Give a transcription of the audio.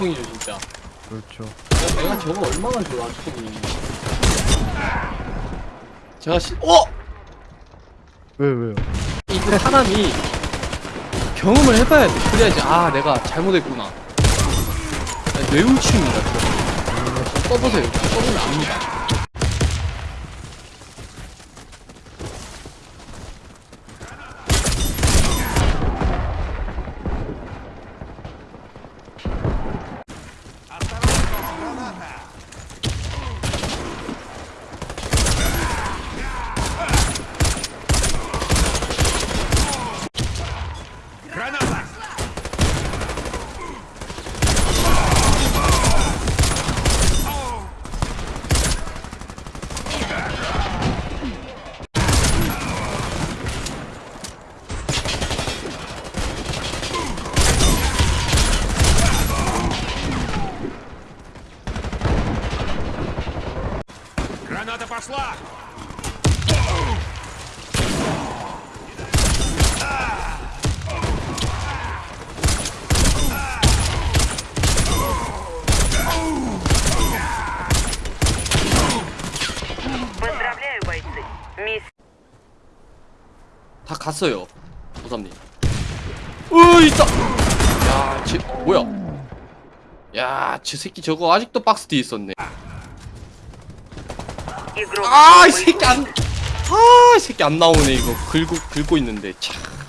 총이죠 진짜. 그렇죠. 야, 내가 저거 얼마나 좋아 총이 제가 시... 어! 왜 왜요? 이거 사람이 경험을 해봐야 돼 그래야지 아 내가 잘못했구나. 아, 뇌우치입니다 그거. 써보세요. 써보면 압니다 Граната пошла! Поздравляю, бойцы. Мисс 다 갔어요 보삼님 으 있다 야쟤 뭐야 야저 새끼 저거 아직도 박스 뒤에 있었네 игрок 아이 아, 새끼 안, 아, 새끼 안 나오네 이거 긁고 긁고 있는데 참.